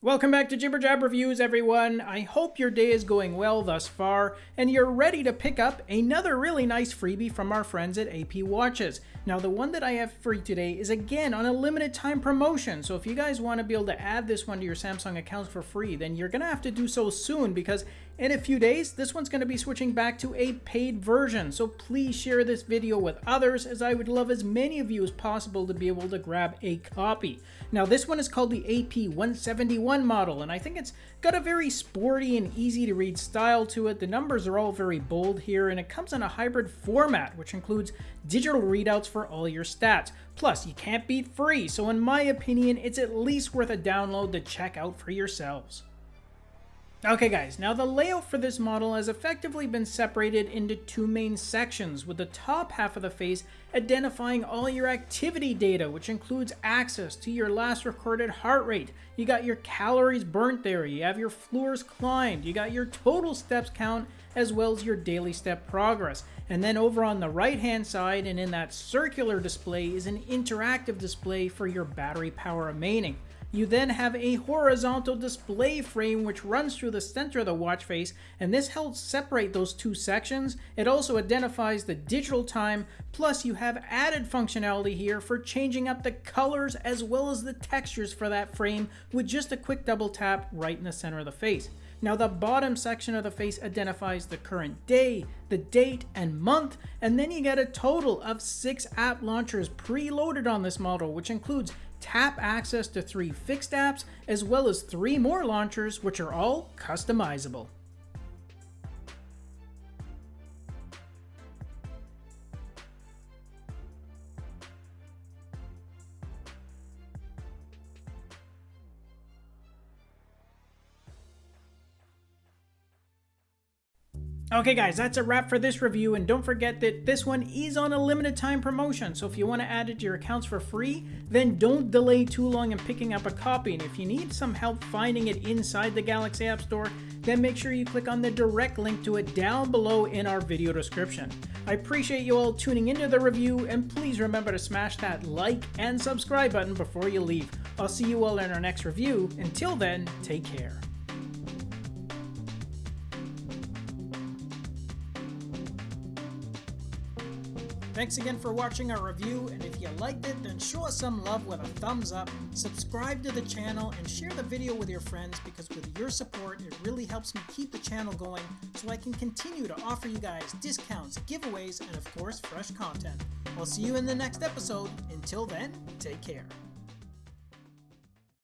Welcome back to Jibber Jab Reviews, everyone. I hope your day is going well thus far, and you're ready to pick up another really nice freebie from our friends at AP Watches. Now, the one that I have for you today is again on a limited time promotion, so if you guys want to be able to add this one to your Samsung accounts for free, then you're going to have to do so soon because in a few days, this one's going to be switching back to a paid version, so please share this video with others as I would love as many of you as possible to be able to grab a copy. Now this one is called the AP171 model, and I think it's got a very sporty and easy to read style to it. The numbers are all very bold here, and it comes in a hybrid format, which includes digital readouts for all your stats. Plus, you can't beat free, so in my opinion, it's at least worth a download to check out for yourselves. Okay guys, now the layout for this model has effectively been separated into two main sections, with the top half of the face identifying all your activity data, which includes access to your last recorded heart rate. You got your calories burnt there, you have your floors climbed, you got your total steps count, as well as your daily step progress. And then over on the right hand side and in that circular display is an interactive display for your battery power remaining. You then have a horizontal display frame which runs through the center of the watch face and this helps separate those two sections. It also identifies the digital time plus you have added functionality here for changing up the colors as well as the textures for that frame with just a quick double tap right in the center of the face. Now the bottom section of the face identifies the current day, the date, and month, and then you get a total of six app launchers preloaded on this model, which includes tap access to three fixed apps, as well as three more launchers, which are all customizable. Okay guys, that's a wrap for this review and don't forget that this one is on a limited time promotion, so if you want to add it to your accounts for free, then don't delay too long in picking up a copy, and if you need some help finding it inside the Galaxy App Store, then make sure you click on the direct link to it down below in our video description. I appreciate you all tuning into the review, and please remember to smash that like and subscribe button before you leave. I'll see you all in our next review. Until then, take care. Thanks again for watching our review, and if you liked it, then show us some love with a thumbs up, subscribe to the channel, and share the video with your friends because with your support, it really helps me keep the channel going so I can continue to offer you guys discounts, giveaways, and of course, fresh content. I'll see you in the next episode. Until then, take care.